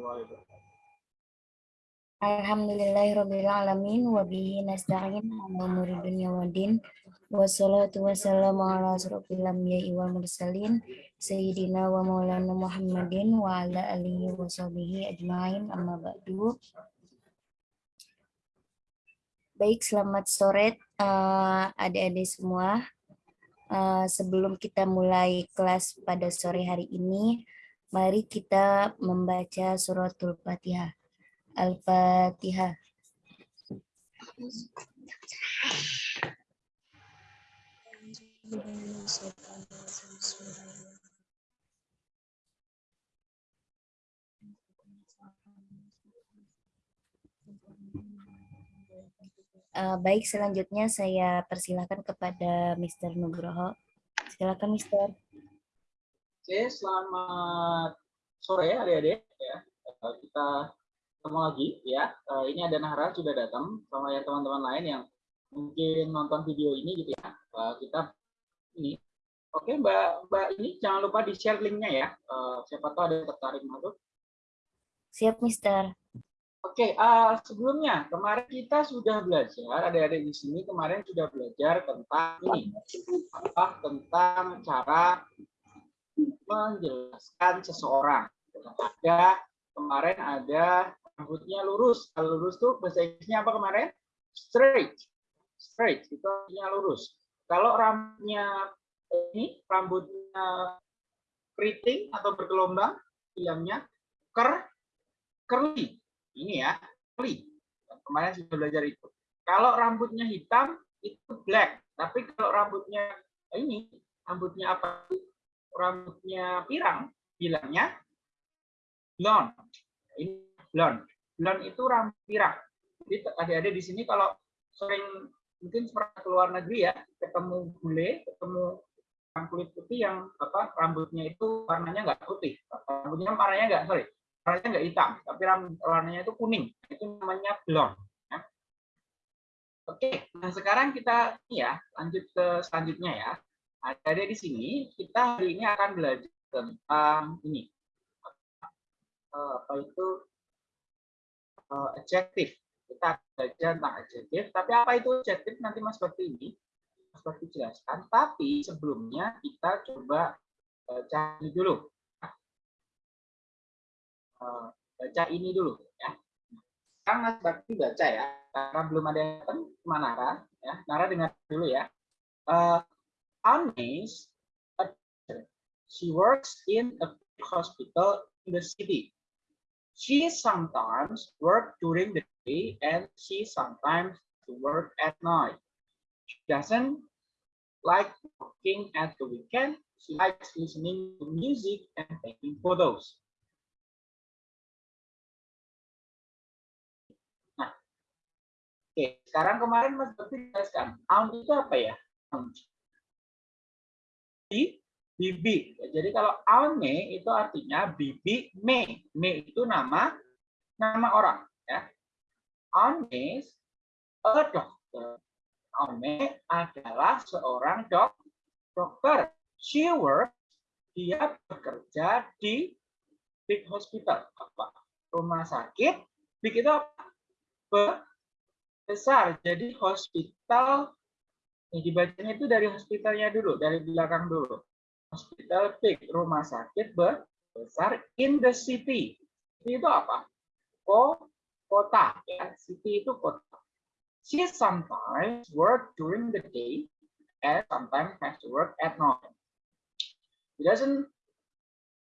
warahmatullahi wabarakatuh. Alhamdulillahirrabbilalamin wa bihi nasta'in ala umuri dunya wa din wassalatu wassalamu ala asrofil anbiya'i wal mursalin sayyidina wa maulana Muhammadin wa ala alihi wa sahbihi ajmain amma ba'du Baik, selamat sore uh, adik-adik semua. Uh, sebelum kita mulai kelas pada sore hari ini, mari kita membaca suratul Fatihah. Al-Fatihah. Uh, baik, selanjutnya saya persilahkan kepada Mr. Nugroho. Silakan, Mr. Oke, selamat sore adik-adik. Ya, kita ketemu lagi ya. Uh, ini ada Nahra sudah datang sama ya teman-teman lain yang mungkin nonton video ini gitu ya. Uh, kita ini. Oke, Mbak Mbak ini jangan lupa di share linknya ya. Siapa tahu ada yang tertarik masuk. Siap, Mister. Oke, uh, sebelumnya kemarin kita sudah belajar, ada-ada di sini kemarin sudah belajar tentang ini, apa tentang cara menjelaskan seseorang. Ada kemarin ada rambutnya lurus. Kalau lurus tuh bahasa Inggrisnya apa kemarin? Straight. Straight itu artinya lurus. Kalau rambutnya ini rambutnya keriting atau bergelombang, bilangnya ker curly. Ini ya, curly. Kemarin sudah belajar itu. Kalau rambutnya hitam itu black. Tapi kalau rambutnya ini, rambutnya apa? Rambutnya pirang, bilangnya blonde. Ini blonde bulan itu rambut pirang. Jadi adik-adik di sini kalau sering mungkin pernah ke luar negeri ya, ketemu bule, ketemu orang kulit putih yang apa rambutnya itu warnanya nggak putih, rambutnya warnanya nggak sorry, warnanya nggak hitam, tapi rambut warnanya itu kuning, itu namanya blonde. Ya. Oke, nah sekarang kita ya lanjut ke selanjutnya ya. Ada di sini kita hari ini akan belajar tentang ini apa itu uh, adjektif. Kita belajar tentang adjektif, tapi apa itu adjektif nanti Mas seperti ini. Bakti jelaskan, tapi sebelumnya kita coba baca ini dulu. Baca ini dulu ya. Sekarang Mas Bakti baca ya, karena belum ada yang datang, Nara. Ya. Nara dengar dulu ya. Anis, she works in a hospital in the city. She sometimes work during the day and she sometimes work at night. She doesn't like working at the weekend. She likes listening to music and taking photos. Nah, oke. Sekarang kemarin Mas Bakti jelaskan, itu apa ya? Bibi. Jadi kalau Alme itu artinya bibi me. Me itu nama nama orang. Ya. Alme a doctor. Alme adalah seorang dok, dokter. She works, dia bekerja di big hospital. Apa? Rumah sakit. Big itu apa? Besar. Jadi hospital, ini dibacanya itu dari hospitalnya dulu, dari belakang dulu hospital big, rumah sakit besar in the city. City itu apa? Ko, kota. Ya. City itu kota. She sometimes work during the day and sometimes has to work at night. She doesn't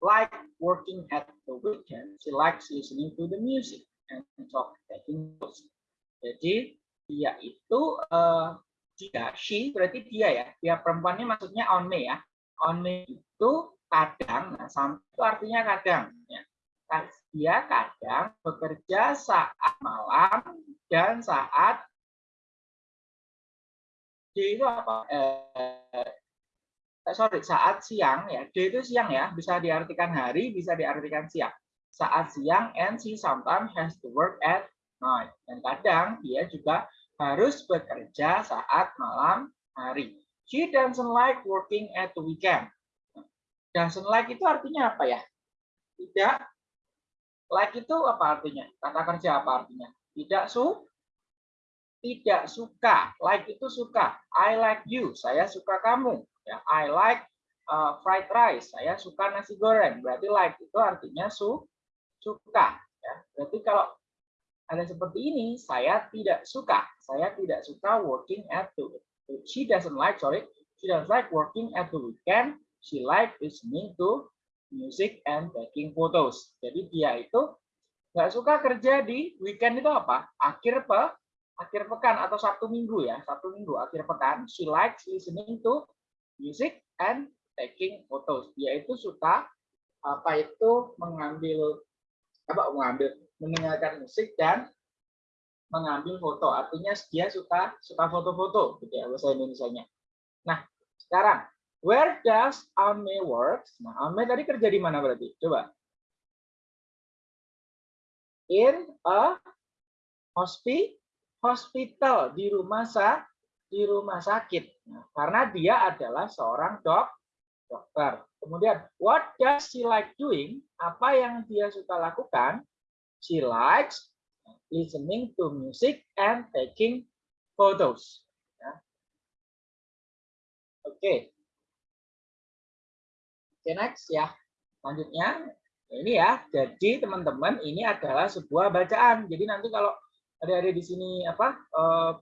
like working at the weekend. She likes listening to the music and talk taking notes. Jadi dia itu uh, dia, she berarti dia ya. Dia perempuannya maksudnya on me ya only itu kadang, nah, sampai itu artinya kadang. Ya. Dia kadang bekerja saat malam dan saat D itu apa? Eh, sorry, saat siang ya. D itu siang ya, bisa diartikan hari, bisa diartikan siang. Saat siang, and she sometimes has to work at night. Dan kadang dia juga harus bekerja saat malam hari. She doesn't like working at the weekend. Doesn't like itu artinya apa ya? Tidak Like itu apa artinya? Kata kerja apa artinya? Tidak su tidak suka. Like itu suka. I like you. Saya suka kamu. Ya, I like uh, fried rice. Saya suka nasi goreng. Berarti like itu artinya su suka. Ya. Berarti kalau ada seperti ini, saya tidak suka. Saya tidak suka working at the she doesn't like sorry she doesn't like working at the weekend. She like listening to music and taking photos. Jadi dia itu nggak suka kerja di weekend itu apa? Akhir pe akhir pekan atau Sabtu Minggu ya, Sabtu Minggu akhir pekan. She likes listening to music and taking photos. Dia itu suka apa itu mengambil apa mengambil mendengarkan musik dan mengambil foto. Artinya dia suka suka foto-foto gitu ya bahasa Indonesia-nya. Nah, sekarang where does Ame work? Nah, Ame tadi kerja di mana berarti? Coba. In a hospital hospital di rumah sa di rumah sakit. Nah, karena dia adalah seorang dok dokter. Kemudian, what does she like doing? Apa yang dia suka lakukan? She likes listening to music and taking photos. Ya. Oke. Okay. Okay, next ya. Selanjutnya, ini ya. Jadi teman-teman, ini adalah sebuah bacaan. Jadi nanti kalau ada-ada di sini apa uh,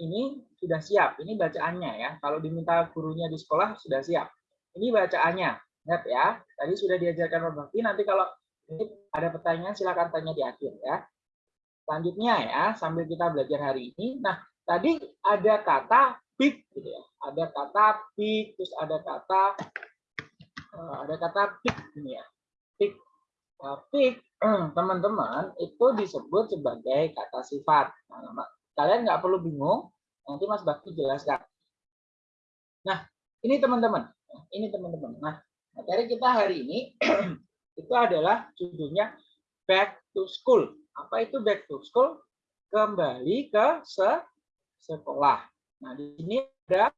ini sudah siap. Ini bacaannya ya. Kalau diminta gurunya di sekolah sudah siap. Ini bacaannya. Ingat ya. Tadi sudah diajarkan Pak Nanti kalau ini ada pertanyaan silakan tanya di akhir ya. Selanjutnya ya, sambil kita belajar hari ini. Nah, tadi ada kata big gitu ya. Ada kata big, terus ada kata uh, ada kata big ini ya. Big. Nah, big teman-teman itu disebut sebagai kata sifat. Nah, kalian nggak perlu bingung, nanti Mas Bakti jelaskan. Nah, ini teman-teman. Ini teman-teman. Nah, materi kita hari ini itu adalah judulnya back to school. Apa itu back to school? Kembali ke se sekolah. Nah, di sini ada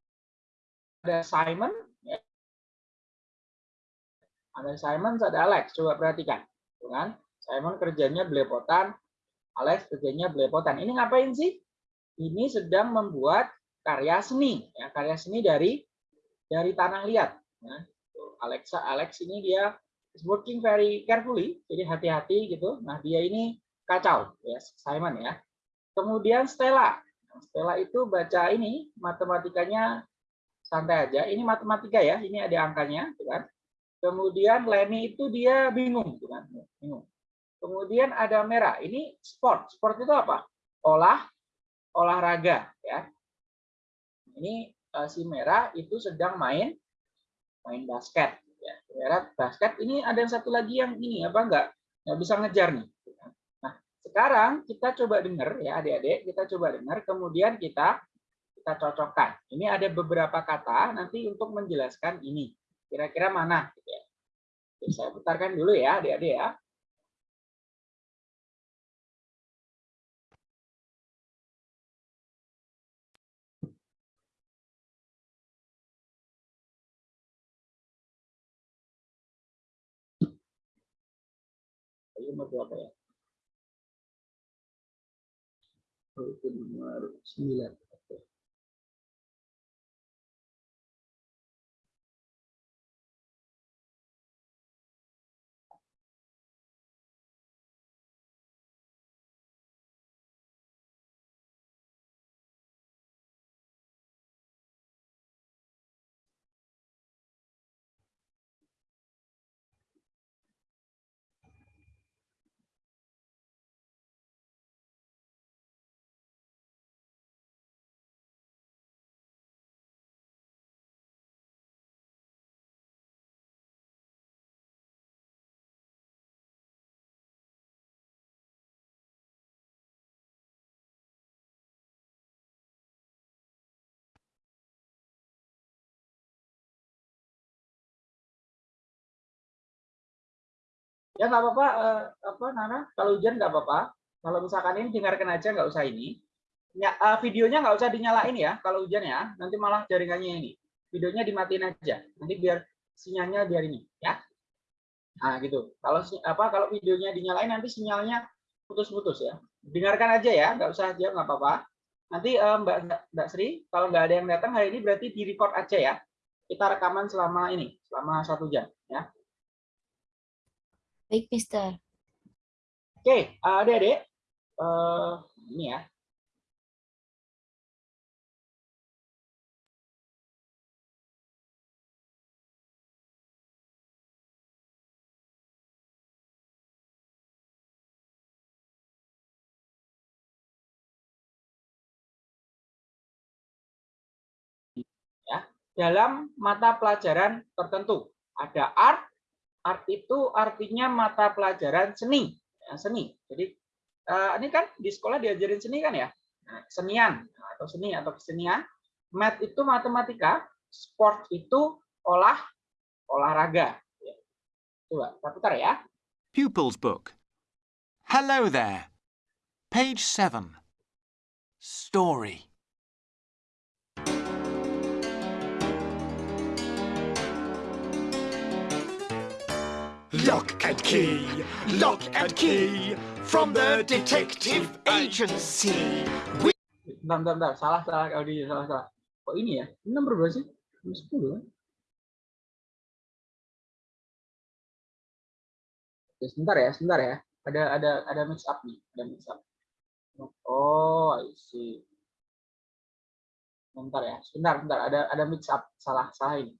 ada Simon, ya. ada Simon, ada Alex. Coba perhatikan, kan? Simon kerjanya belepotan, Alex kerjanya belepotan. Ini ngapain sih? Ini sedang membuat karya seni, ya, karya seni dari dari tanah liat. Nah, Alexa, Alex ini dia is working very carefully, jadi hati-hati gitu. Nah, dia ini kacau, ya Simon ya. Kemudian Stella. Nah, Stella itu baca ini matematikanya santai aja. Ini matematika ya, ini ada angkanya, gitu kan. Kemudian Lenny itu dia bingung, gitu kan. Bingung. Kemudian ada merah. Ini sport. Sport itu apa? Olah olahraga ya. Ini uh, si merah itu sedang main main basket daerah basket ini ada yang satu lagi yang ini apa enggak nggak bisa ngejar nih. Nah sekarang kita coba dengar ya adik-adik kita coba dengar kemudian kita kita cocokkan. Ini ada beberapa kata nanti untuk menjelaskan ini. Kira-kira mana? Saya putarkan dulu ya adik-adik ya nomor berapa ya? Itu nomor 9. Ya nggak apa-apa, eh, apa Nana? Kalau hujan nggak apa-apa. Kalau misalkan ini dengarkan aja, nggak usah ini. Ya, eh, videonya nggak usah dinyalain ya. Kalau hujan ya, nanti malah jaringannya ini. Videonya dimatiin aja. Nanti biar sinyalnya biar ini, ya. Nah, gitu. Kalau apa kalau videonya dinyalain nanti sinyalnya putus-putus ya. Dengarkan aja ya, nggak usah aja nggak apa-apa. Nanti uh, Mbak Mbak Sri, kalau nggak ada yang datang hari ini berarti di record aja ya. Kita rekaman selama ini, selama satu jam ya. Baik, Mister. Oke, adik-adik, uh, ini ya. dalam mata pelajaran tertentu. Ada art, art itu artinya mata pelajaran seni, ya, seni. Jadi uh, ini kan di sekolah diajarin seni kan ya, nah, senian atau seni atau kesenian. Math itu matematika, sport itu olah olahraga. Ya. Coba, kita putar ya. Pupils book. Hello there. Page 7. Story. Lock and key, lock and key from the detective agency. We Bentar, bentar, bentar. Salah, salah. Audi, salah, salah. Kok ini ya? Ini nomor berapa sih? Nomor 10 kan? Oke, sebentar ya, sebentar ya. Ada ada ada mix up nih, ada mix up. Oh, I see. Bentar ya, sebentar, sebentar. Ada ada mix up, salah, salah ini.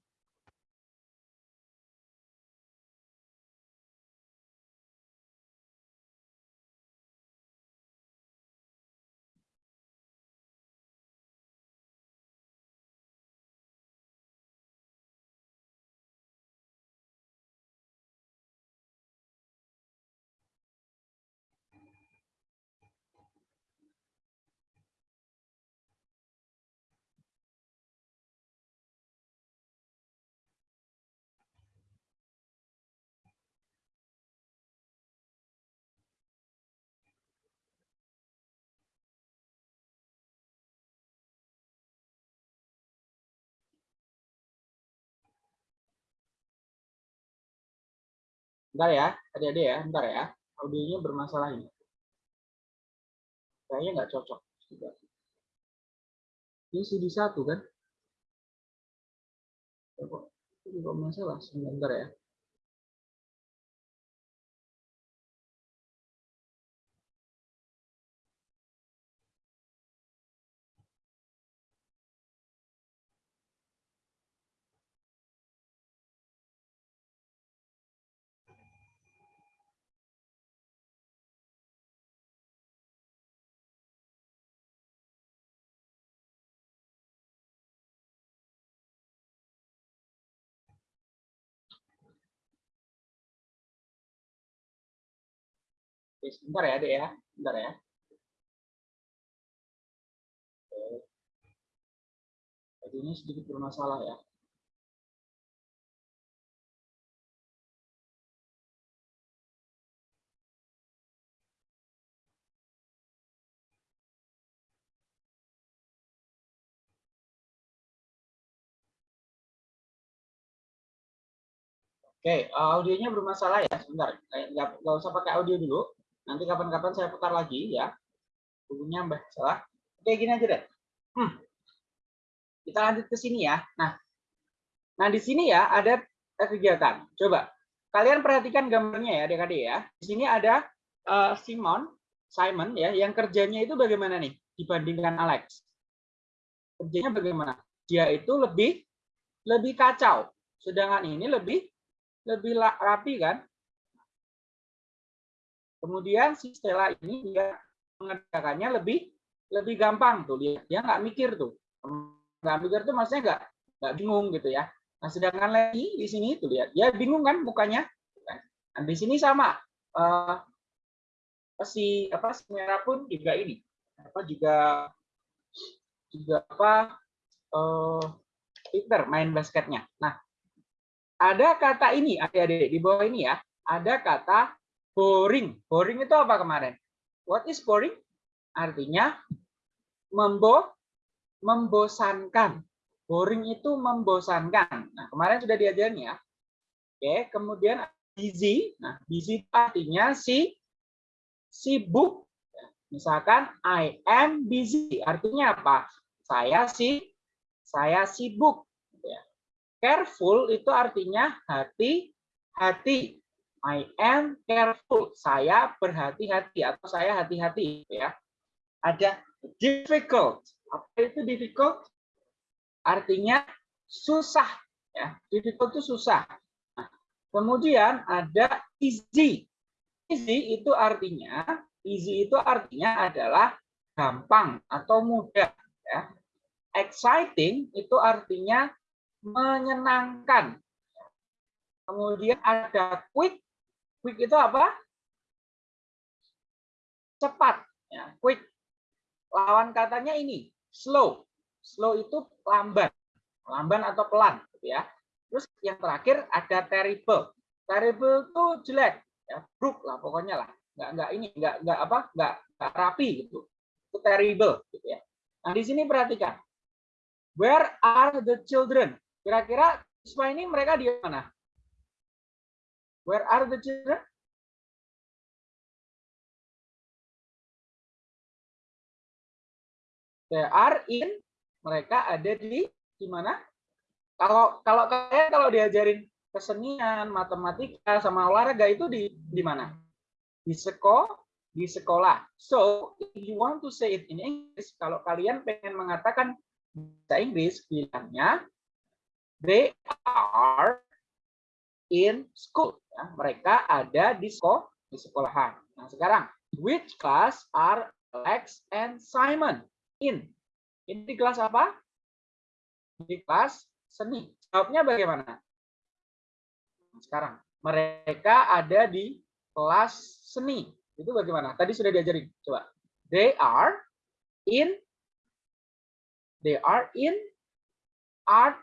Bentar ya, adik-adik ya, bentar ya. Audionya bermasalah ini. Kayaknya nggak cocok. Ini CD satu kan? Kok juga masalah? Sebentar ya. Oke, sebentar ya, Dek ya. Sebentar ya. Jadi ini sedikit bermasalah ya. Oke, audionya bermasalah ya. Sebentar, nggak, nggak usah pakai audio dulu. Nanti kapan-kapan saya putar lagi ya. Bukunya mbak salah. Oke, gini aja deh. Hmm. Kita lanjut ke sini ya. Nah, nah di sini ya ada kegiatan. Coba kalian perhatikan gambarnya ya, adik-adik ya. Di sini ada uh, Simon, Simon ya, yang kerjanya itu bagaimana nih dibandingkan Alex? Kerjanya bagaimana? Dia itu lebih lebih kacau, sedangkan ini lebih lebih rapi kan? Kemudian si Stella ini dia mengerjakannya lebih lebih gampang tuh lihat dia nggak mikir tuh nggak mikir tuh maksudnya nggak nggak bingung gitu ya. Nah sedangkan lagi di sini tuh lihat dia bingung kan mukanya. Nah, di sini sama uh, si apa si merah pun juga ini apa juga juga apa uh, Peter main basketnya. Nah ada kata ini adik-adik di bawah ini ya ada kata Boring. Boring itu apa kemarin? What is boring? Artinya membo membosankan. Boring itu membosankan. Nah, kemarin sudah diajarin ya. Oke, kemudian busy. Nah, busy artinya si sibuk. Misalkan I am busy, artinya apa? Saya si saya sibuk. Ya. Careful itu artinya hati-hati. I am careful. Saya berhati-hati atau saya hati-hati. Ya. Ada difficult. Apa itu difficult? Artinya susah. Ya. Difficult itu susah. Nah, kemudian ada easy. Easy itu artinya easy itu artinya adalah gampang atau mudah. Ya. Exciting itu artinya menyenangkan. Kemudian ada quick. Quick itu apa? Cepat. Ya, quick. Lawan katanya ini slow. Slow itu lamban, lamban atau pelan, gitu ya. Terus yang terakhir ada terrible. Terrible itu jelek, ya, buruk lah pokoknya lah. Nggak nggak ini, nggak nggak apa, nggak, nggak rapi gitu. Itu terrible, gitu ya. Nah di sini perhatikan. Where are the children? Kira-kira siswa ini mereka di mana? Where are the children? They are in mereka ada di di mana? Kalau kalau kalian kalau diajarin kesenian, matematika sama olahraga itu di di mana? Di sekolah, di sekolah. So, if you want to say it in English, kalau kalian pengen mengatakan bahasa Inggris, bilangnya they are in school. Ya, mereka ada di sekolah, di sekolahan. Nah, sekarang, which class are Alex and Simon in? Ini di kelas apa? Di kelas seni. Jawabnya bagaimana? Sekarang, mereka ada di kelas seni. Itu bagaimana? Tadi sudah diajarin. Coba. They are in they are in art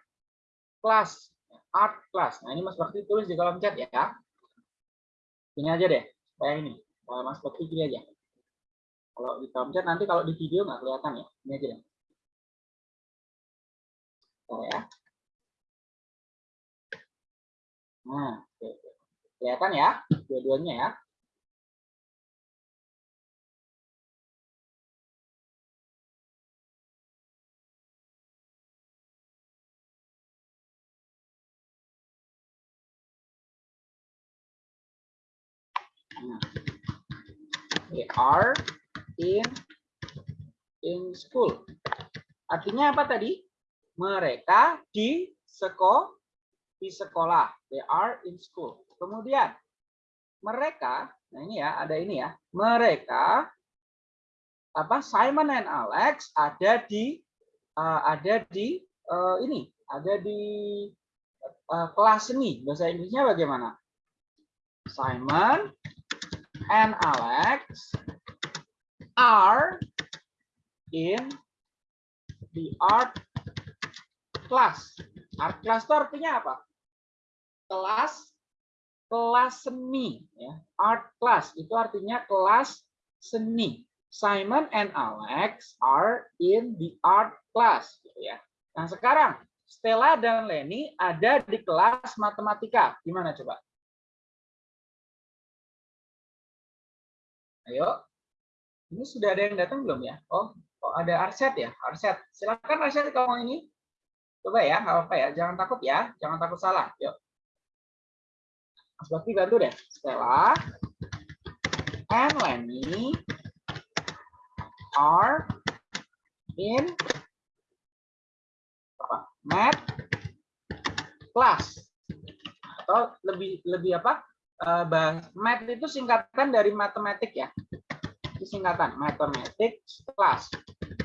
class. Art class. Nah, ini Mas Bakti tulis di kolom chat ya. Ini aja deh. Supaya ini. Mas Bakti gini aja. Kalau di chat nanti kalau di video nggak kelihatan ya. Ini aja deh. Oh, ya. Nah, kelihatan ya, dua-duanya ya. They are in in school. Artinya apa tadi? mereka di sekolah di sekolah. They are in school. Kemudian mereka nah ini ya ada ini ya. Mereka apa Simon and Alex ada di uh, ada di uh, ini ada di uh, kelas seni. Bahasa Inggrisnya bagaimana? Simon and Alex are in the art kelas. Art class itu artinya apa? Kelas kelas seni ya. Art class itu artinya kelas seni. Simon and Alex are in the art class gitu ya. Nah, sekarang Stella dan Lenny ada di kelas matematika. Gimana coba? Ayo. Ini sudah ada yang datang belum ya? Oh, oh ada Arset ya? Arset. Silakan Arset kalau ini. Coba ya, nggak apa-apa ya. Jangan takut ya, jangan takut salah. Yuk. Mas bantu deh. Stella and Lenny are in apa? Math class. Atau lebih lebih apa? Uh, math itu singkatan dari matematik ya. Singkatan mathematics class.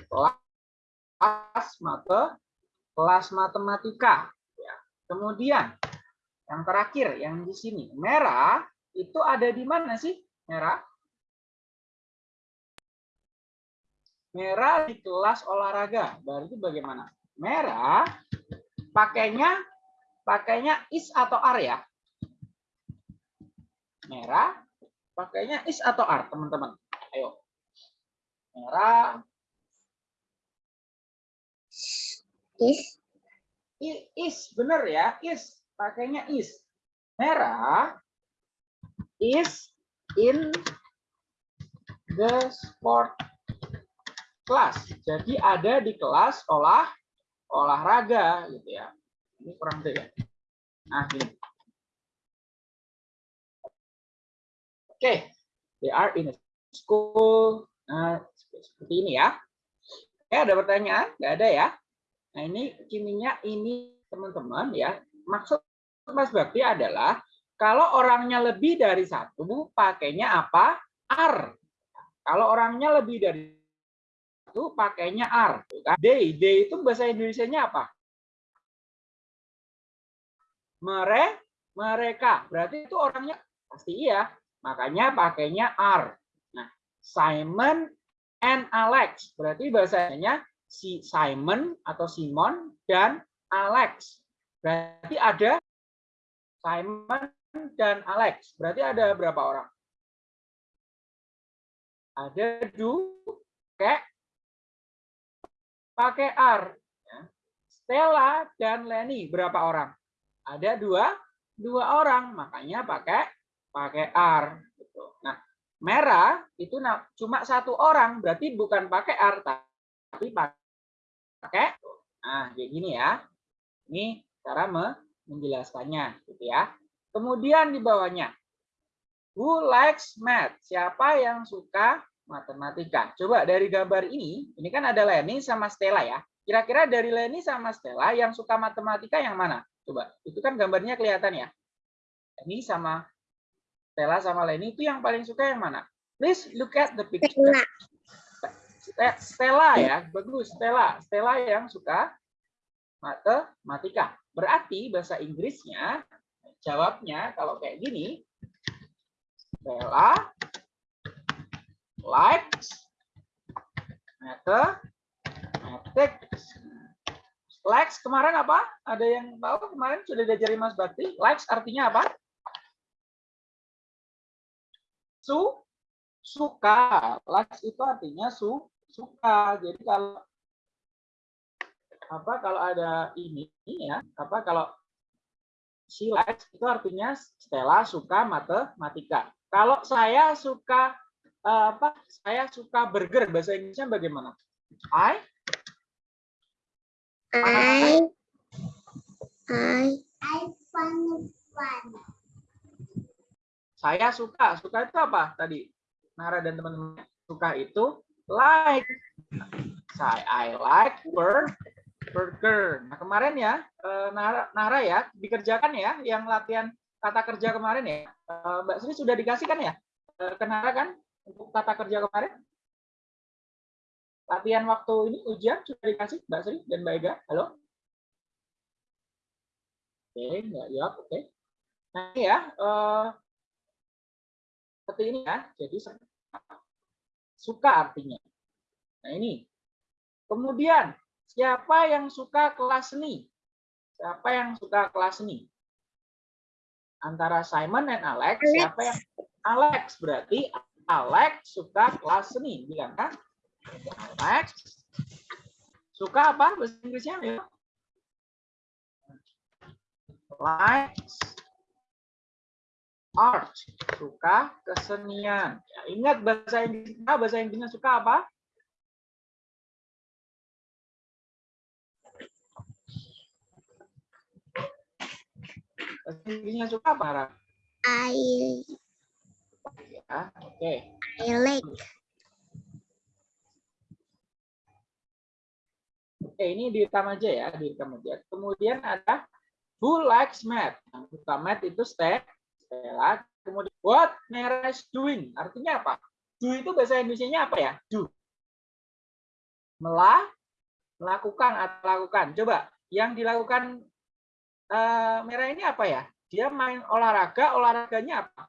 Kelas mata kelas matematika. Ya. Kemudian yang terakhir yang di sini merah itu ada di mana sih merah? Merah di kelas olahraga. Berarti bagaimana? Merah pakainya pakainya is atau ar ya? Merah pakainya is atau ar, teman-teman. Ayo. Merah Is. Is, benar ya, is. Pakainya is. Merah is in the sport class. Jadi ada di kelas olah olahraga gitu ya. Ini kurang deh ya. Nah, ini. Oke, they are in a school. Nah, seperti ini ya. Oke, ada pertanyaan? Nggak ada ya? Nah, ini kiminya ini teman-teman ya. Maksud Mas Bakti adalah kalau orangnya lebih dari satu, pakainya apa? Are. Kalau orangnya lebih dari satu, pakainya are. They, they itu bahasa Indonesia-nya apa? Mere, mereka. Berarti itu orangnya pasti iya. Makanya pakainya are. Nah, Simon and Alex. Berarti bahasanya si Simon atau Simon dan Alex. Berarti ada Simon dan Alex. Berarti ada berapa orang? Ada du, kayak pakai are. Ya. Stella dan Lenny berapa orang? Ada dua, dua orang. Makanya pakai pakai are. Gitu. Nah, merah itu cuma satu orang, berarti bukan pakai are, tapi pakai. Nah, kayak gini ya. Ini cara menjelaskannya, gitu ya. Kemudian di bawahnya, who likes math? Siapa yang suka matematika? Coba dari gambar ini, ini kan ada Leni sama Stella ya. Kira-kira dari Leni sama Stella yang suka matematika yang mana? Coba, itu kan gambarnya kelihatan ya. Ini sama Stella sama Leni itu yang paling suka yang mana? Please look at the picture. Stella ya, bagus Stella. Stella yang suka matematika. Berarti bahasa Inggrisnya jawabnya kalau kayak gini. Stella likes mathematics. Likes kemarin apa? Ada yang tahu kemarin sudah diajari Mas Bakti? Likes artinya apa? Su suka. Likes itu artinya su suka. Jadi kalau apa kalau ada ini ya, apa kalau she likes itu artinya Stella suka matematika. Kalau saya suka apa? Saya suka burger bahasa Inggrisnya bagaimana? I I I I fun fun. Saya suka. Suka itu apa tadi? Nara dan teman-teman suka itu like. Saya I like burger burger. Nah kemarin ya eh, Nara, Nara ya dikerjakan ya yang latihan kata kerja kemarin ya. Eh, Mbak Sri sudah dikasih kan ya eh, ke Nara kan untuk kata kerja kemarin? Latihan waktu ini ujian sudah dikasih Mbak Sri dan Mbak Ega. Halo? Oke, nggak jawab. Oke. Nah ya seperti ini ya. Jadi suka artinya. Nah ini. Kemudian Siapa yang suka kelas seni? Siapa yang suka kelas seni? Antara Simon dan Alex, Alex. siapa yang Alex berarti Alex suka kelas seni, bilang kan? Alex suka apa bahasa Inggrisnya? Ya. Likes art, suka kesenian. Ya, ingat bahasa Inggris, bahasa Inggrisnya suka apa? Inggrisnya suka apa, Ra? I Ya, oke. Okay. I like. Oke, ini direkam aja ya, direkam aja. Kemudian ada who likes math. Yang suka math itu Stella. Kemudian what Nera is doing. Artinya apa? Do itu bahasa Indonesia-nya apa ya? Do. Melah, melakukan atau lakukan. Coba, yang dilakukan uh, merah ini apa ya? Dia main olahraga, olahraganya apa?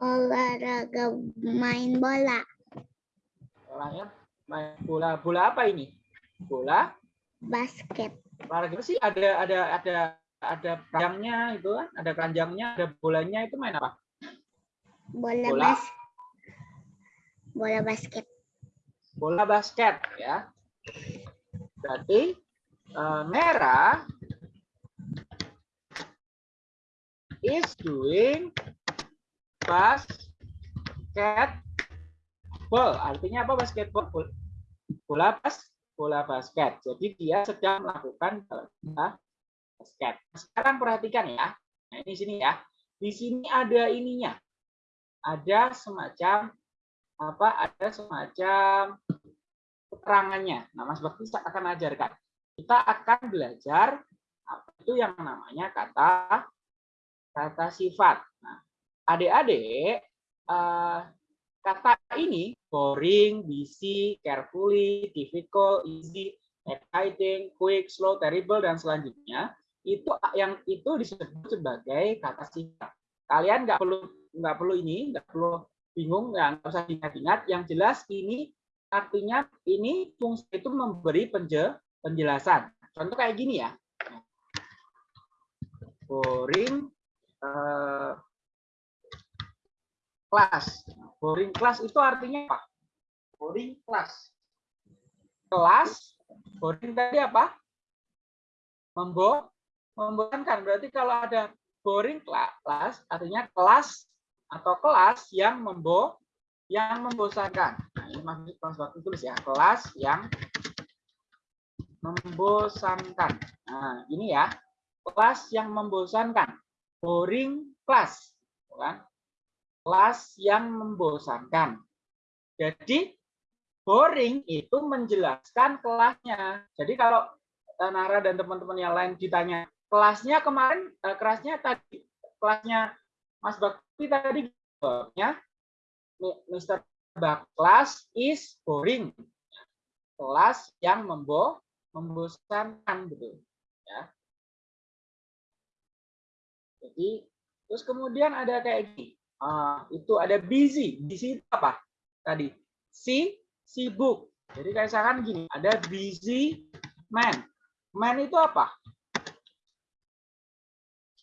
Olahraga main bola. Olahraga main bola. Bola apa ini? Bola? Basket. Olahraga sih ada ada ada ada keranjangnya itu kan, ada keranjangnya, ada bolanya itu main apa? Bola, bola. bas. Bola basket bola basket ya. Berarti uh, merah is doing basketball. Artinya apa basketball? Bola bas, bola basket. Jadi dia sedang melakukan bola basket. Sekarang perhatikan ya. Nah, ini sini ya. Di sini ada ininya. Ada semacam apa? Ada semacam keterangannya. Nah, Mas Bakti akan ajarkan. Kita akan belajar apa itu yang namanya kata kata sifat. Nah, adik-adik, uh, kata ini boring, busy, carefully, difficult, easy, exciting, quick, slow, terrible, dan selanjutnya itu yang itu disebut sebagai kata sifat. Kalian nggak perlu nggak perlu ini, nggak perlu bingung, nggak usah ingat-ingat. Yang jelas ini artinya ini fungsi itu memberi penjelasan. Contoh kayak gini ya. Boring uh, kelas. Boring kelas itu artinya apa? Boring kelas. Kelas, boring tadi apa? Membo, membosankan. Berarti kalau ada boring kelas, artinya kelas atau kelas yang membo, yang membosankan. Nah, ini maksud Mas Bakti tulis ya, kelas yang membosankan. Nah, ini ya, kelas yang membosankan. Boring class, kan? Kelas yang membosankan. Jadi boring itu menjelaskan kelasnya. Jadi kalau eh, Nara dan teman-teman yang lain ditanya kelasnya kemarin, eh, kelasnya tadi, kelasnya Mas Bakti tadi jawabnya Mr. Bak class is boring. Kelas yang membo membosankan gitu ya. Jadi terus kemudian ada kayak gini. Uh, itu ada busy. Busy itu apa? Tadi si sibuk. Jadi kayak misalkan gini, ada busy man. Man itu apa?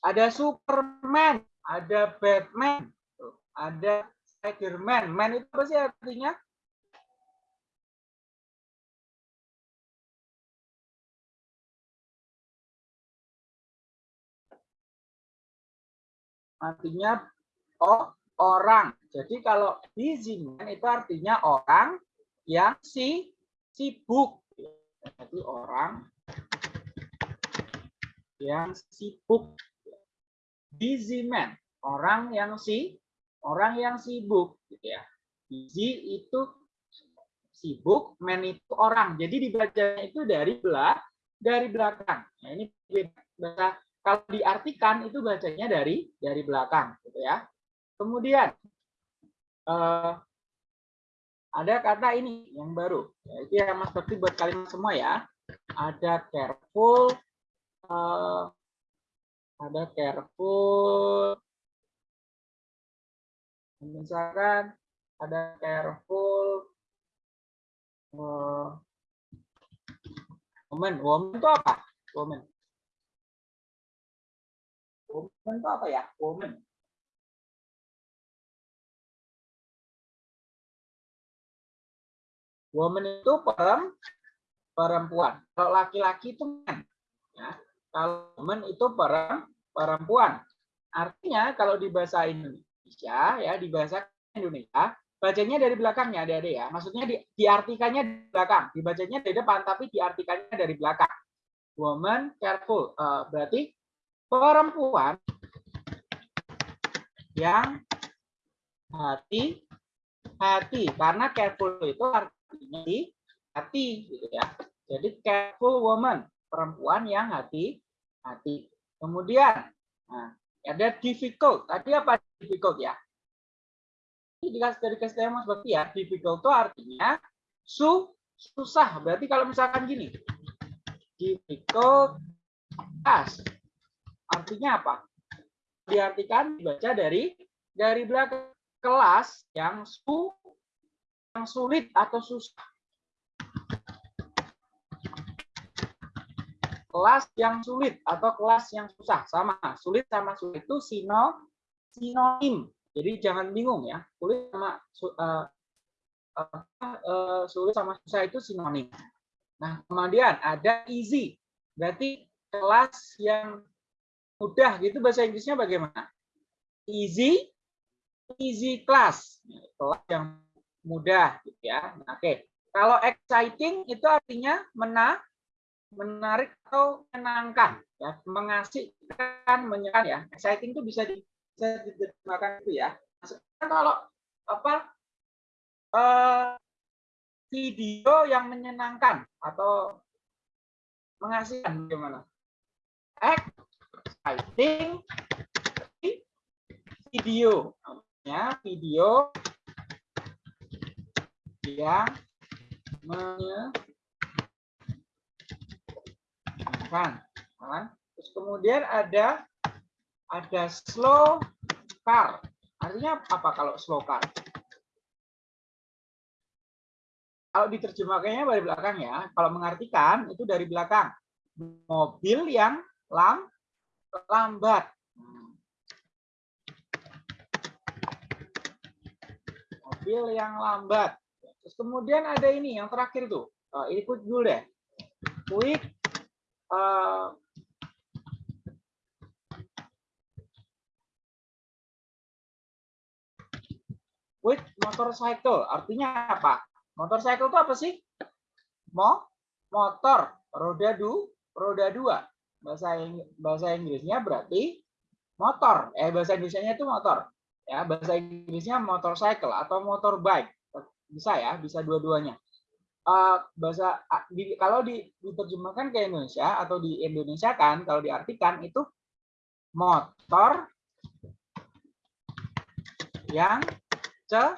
Ada Superman, ada Batman, ada Spiderman. Man itu apa sih artinya? artinya oh, orang. Jadi kalau man itu artinya orang yang si sibuk. Jadi orang yang sibuk. Busy man, orang yang si orang yang sibuk gitu ya. Busy itu sibuk, man itu orang. Jadi dibacanya itu dari belakang dari belakang. Nah, ini kalau diartikan itu bacanya dari dari belakang, gitu ya. Kemudian uh, ada kata ini yang baru, yaitu yang Mas Bakti buat kalian semua ya. Ada careful, uh, ada careful, misalkan ada careful, uh, woman, woman itu apa? Woman. Woman itu apa ya? Woman. Woman itu perempuan. Kalau laki-laki itu man. Ya. Kalau woman itu perempuan. Artinya kalau di bahasa Indonesia ya di bahasa Indonesia bacanya dari belakangnya adik-adik ya. Maksudnya di, diartikannya di belakang, dibacanya dari depan tapi diartikannya dari belakang. Woman careful. Uh, berarti perempuan yang hati hati karena careful itu artinya di hati gitu ya. Jadi careful woman perempuan yang hati hati. Kemudian nah, ada difficult. Tadi apa difficult ya? Ini dikasih dari kasih mas berarti ya. Difficult itu artinya su susah. Berarti kalau misalkan gini difficult task Artinya apa? Diartikan dibaca dari dari belakang. Kelas yang su yang sulit atau susah. Kelas yang sulit atau kelas yang susah sama. Sulit sama sulit itu sino sinonim. Jadi jangan bingung ya. Sulit sama uh, uh, sulit sama susah itu sinonim. Nah, kemudian ada easy. Berarti kelas yang mudah gitu bahasa Inggrisnya bagaimana? Easy, easy class, kelas yang mudah, gitu ya. Nah, Oke, kalau exciting itu artinya mena, menarik atau menyenangkan, ya, mengasihkan, menyenangkan ya. Exciting itu bisa di, bisa diterjemahkan itu ya. Sekarang kalau apa eh, video yang menyenangkan atau mengasihkan bagaimana? Exciting video, ya video yang menyenangkan. Kan? Terus kemudian ada ada slow car. Artinya apa kalau slow car? Kalau diterjemahkannya dari belakang ya, kalau mengartikan itu dari belakang. Mobil yang lam, lambat. Mobil yang lambat. Terus kemudian ada ini yang terakhir tuh. Uh, ini quick dulu deh. Quick uh, quick motorcycle. Artinya apa? Motorcycle itu apa sih? Mo, motor, roda du, roda dua. Bahasa bahasa Inggrisnya berarti motor. Eh bahasa Indonesia itu motor. Ya, bahasa Inggrisnya motorcycle atau motorbike. Bisa ya, bisa dua-duanya. Uh, bahasa di, kalau di, diterjemahkan ke Indonesia atau di Indonesia kan kalau diartikan itu motor yang ce,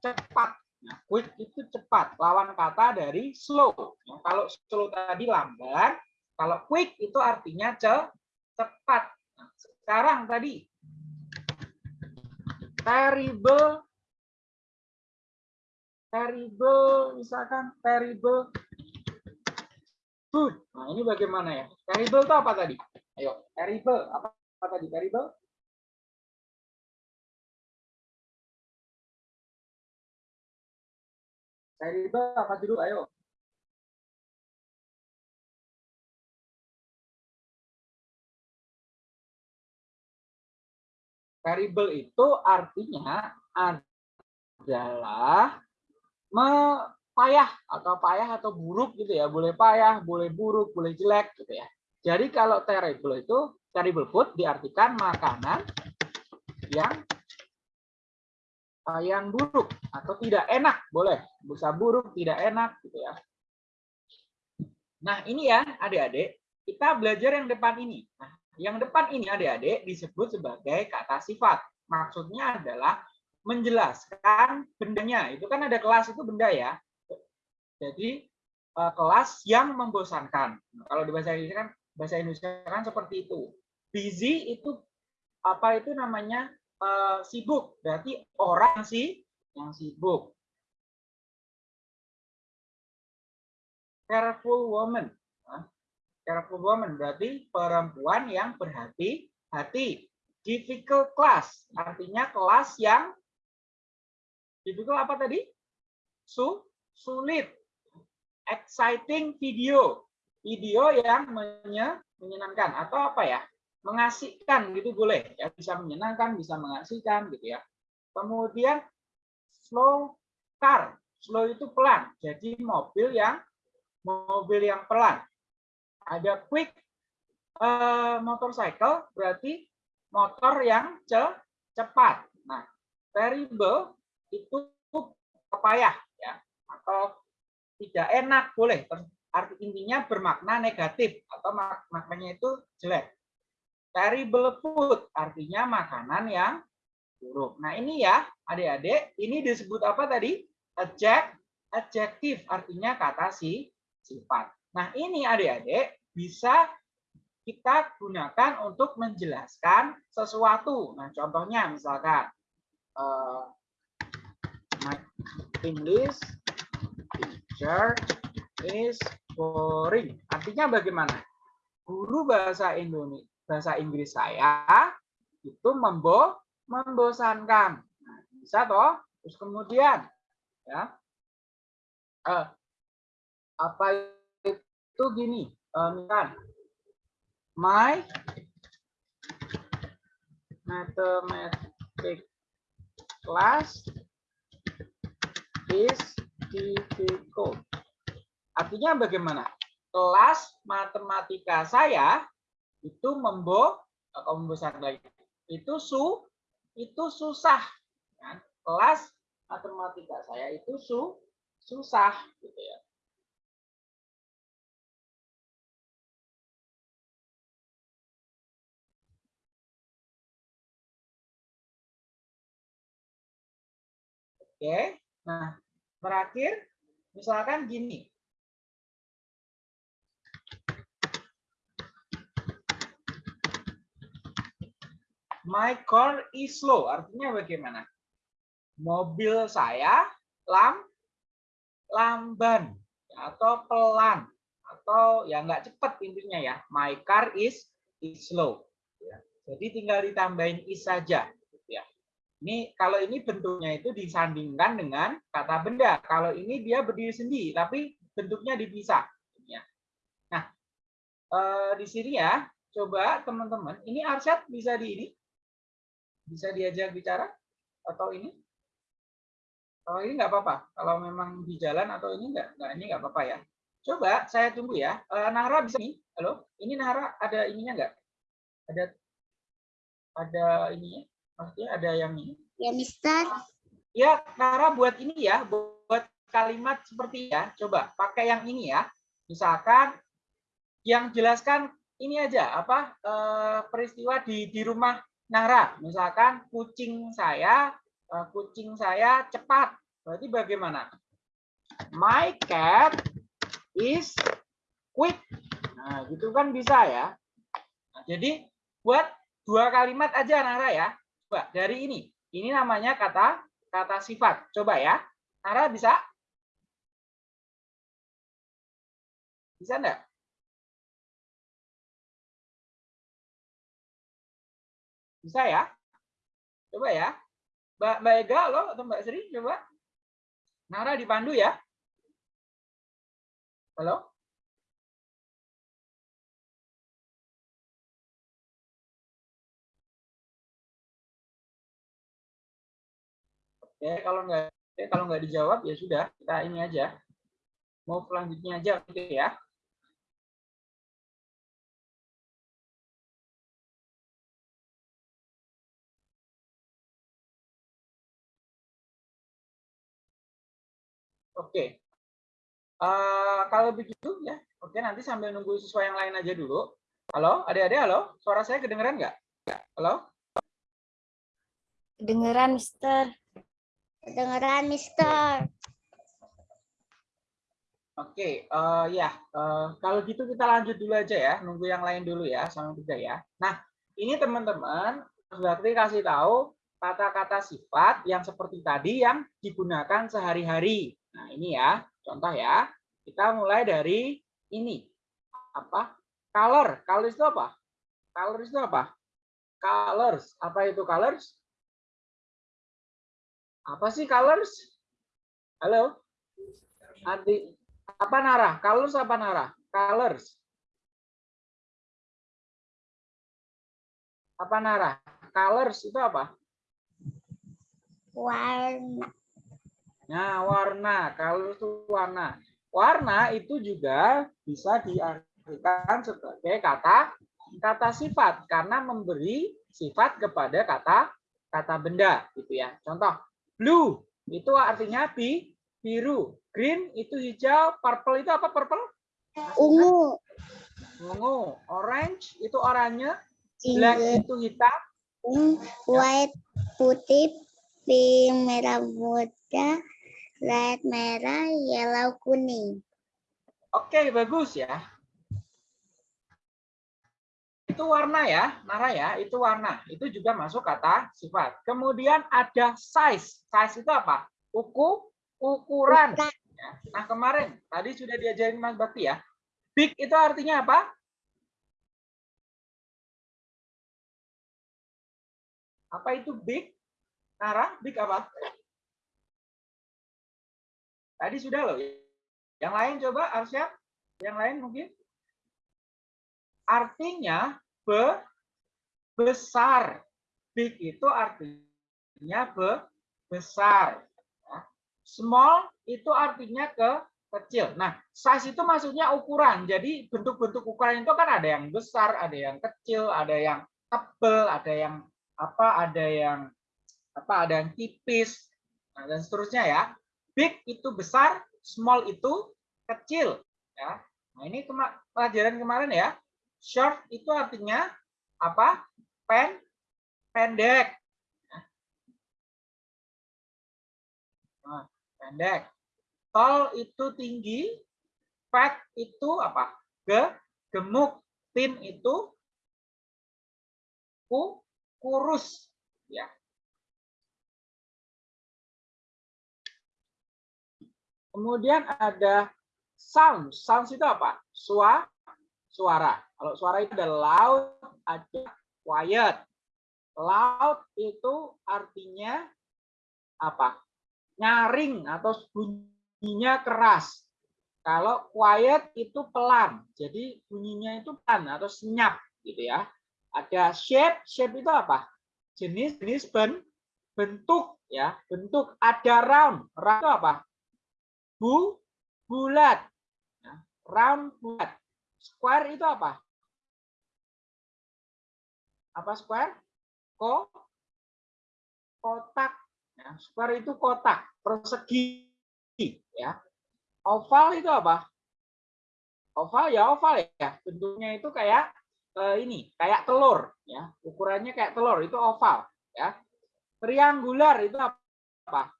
cepat Nah, quick itu cepat, lawan kata dari slow. Nah, kalau slow tadi lambat, kalau quick itu artinya ce, cepat. Nah, sekarang tadi terrible terrible misalkan terrible good. Nah, ini bagaimana ya? Terrible itu apa tadi? Ayo, terrible apa, apa tadi? Terrible riba apa dulu? Ayo. Terrible itu artinya adalah payah atau payah atau buruk gitu ya. Boleh payah, boleh buruk, boleh jelek gitu ya. Jadi kalau terrible itu terrible food diartikan makanan yang uh, yang buruk atau tidak enak boleh bisa buruk tidak enak gitu ya nah ini ya adik-adik kita belajar yang depan ini nah yang depan ini adik-adik disebut sebagai kata sifat maksudnya adalah menjelaskan bendanya. Itu kan ada kelas itu benda ya. Jadi uh, kelas yang membosankan. Kalau di bahasa Indonesia kan bahasa Indonesia kan seperti itu. Busy itu apa itu namanya uh, sibuk, berarti orang sih yang sibuk. Careful woman. Careful woman berarti perempuan yang berhati-hati. Difficult class. Artinya kelas yang difficult apa tadi? Su sulit. Exciting video. Video yang menyenangkan atau apa ya? mengasihkan gitu boleh ya bisa menyenangkan bisa mengasihkan gitu ya kemudian slow car slow itu pelan jadi mobil yang mobil yang pelan ada quick uh, motorcycle berarti motor yang ce cepat nah terrible itu payah ya atau tidak enak boleh arti intinya bermakna negatif atau mak maknanya itu jelek Terrible food artinya makanan yang buruk. Nah ini ya adik-adik, ini disebut apa tadi? Adject, adjektif artinya kata si sifat. Nah ini adik-adik bisa kita gunakan untuk menjelaskan sesuatu. Nah contohnya misalkan my English teacher is boring. Artinya bagaimana? Guru bahasa Indonesia bahasa Inggris saya itu membo membosankan. Nah, bisa toh? Terus kemudian ya eh, apa itu gini, eh, my mathematics class is difficult. Artinya bagaimana? Kelas matematika saya itu membo atau membesar lagi. Itu su itu susah. Kan? Kelas matematika saya itu su susah gitu ya. Oke, nah terakhir misalkan gini. My car is slow, artinya bagaimana? Mobil saya lam lamban atau pelan atau ya nggak cepat intinya ya. My car is is slow. Ya. Jadi tinggal ditambahin is saja. Ini kalau ini bentuknya itu disandingkan dengan kata benda. Kalau ini dia berdiri sendiri, tapi bentuknya dipisah. Ya. Nah, eh, di sini ya, coba teman-teman, ini Arsyad bisa di ini, bisa diajak bicara atau ini? Kalau ini nggak apa-apa. Kalau memang di jalan atau ini nggak, nggak ini nggak apa-apa ya. Coba saya tunggu ya. Eh, Nahra bisa nih? Halo, ini Nahra ada ininya nggak? Ada ada ininya? Maksudnya ada yang ini? Ya, Mister. Ya, Nara buat ini ya, buat kalimat seperti ya. Coba pakai yang ini ya. Misalkan yang jelaskan ini aja apa eh, peristiwa di di rumah Nara. Misalkan kucing saya eh, kucing saya cepat. Berarti bagaimana? My cat is quick. Nah, gitu kan bisa ya. Nah, jadi buat dua kalimat aja Nara ya. Coba dari ini. Ini namanya kata kata sifat. Coba ya. Nara bisa? Bisa enggak? Bisa ya? Coba ya. Mbak, Mbak Ega lo atau Mbak Sri coba. Nara dipandu ya. Halo? Oke, kalau nggak oke, kalau nggak dijawab ya sudah kita ini aja. Mau selanjutnya aja gitu ya. Oke. Uh, kalau begitu ya, oke nanti sambil nunggu siswa yang lain aja dulu. Halo, adik-adik, halo, suara saya kedengeran nggak? Halo? Kedengeran, Mister. Kedengeran, Mister. Oke, uh, ya, uh, kalau gitu kita lanjut dulu aja ya, nunggu yang lain dulu ya, sama tiga ya. Nah, ini teman-teman, berarti kasih tahu kata-kata sifat yang seperti tadi yang digunakan sehari-hari. Nah, ini ya, contoh ya. Kita mulai dari ini. Apa? Color. Color itu apa? Color itu apa? Colors. Apa itu colors? Apa sih colors? Halo? Adi, apa Nara? Colors apa Nara? Colors. Apa Nara? Colors itu apa? Warna. Nah, warna. Kalau itu warna. Warna itu juga bisa diartikan sebagai kata kata sifat karena memberi sifat kepada kata kata benda gitu ya. Contoh, blue itu artinya bi, biru. Green itu hijau, purple itu apa purple? Ungu. Ungu. Orange itu oranye, black itu hitam, White putih, pink merah muda, red merah, yellow kuning. Oke, bagus ya. Itu warna ya, Nara ya, itu warna. Itu juga masuk kata sifat. Kemudian ada size. Size itu apa? Uku, ukuran. Ya. Nah, kemarin tadi sudah diajarin Mas Bakti ya. Big itu artinya apa? Apa itu big? Nara, big apa? Tadi sudah loh. Yang lain coba Arsyad. Yang lain mungkin. Artinya be besar. Big itu artinya be, besar. Ya. Small itu artinya ke kecil. Nah, size itu maksudnya ukuran. Jadi bentuk-bentuk ukuran itu kan ada yang besar, ada yang kecil, ada yang tebal, ada yang apa, ada yang apa, ada yang tipis, nah, dan seterusnya ya. Big itu besar, small itu kecil. Ya. Nah ini kema pelajaran kemarin ya. Short itu artinya apa? Pen, pendek. Nah, pendek. Tall itu tinggi. Fat itu apa? Ge, gemuk. Thin itu ku, kurus. Ya. Kemudian ada sound. Sound itu apa? Suara. Suara. Kalau suara itu ada loud, ada quiet. Loud itu artinya apa? Nyaring atau bunyinya keras. Kalau quiet itu pelan. Jadi bunyinya itu pelan atau senyap gitu ya. Ada shape. Shape itu apa? Jenis-jenis ben, bentuk ya. Bentuk ada round. Round itu apa? Bu, bulat. Ya, round bulat. Square itu apa? Apa square? Ko, kotak. Ya, square itu kotak, persegi. Ya. Oval itu apa? Oval ya oval ya. Bentuknya itu kayak eh, ini, kayak telur. Ya, ukurannya kayak telur itu oval. Ya. Triangular itu apa?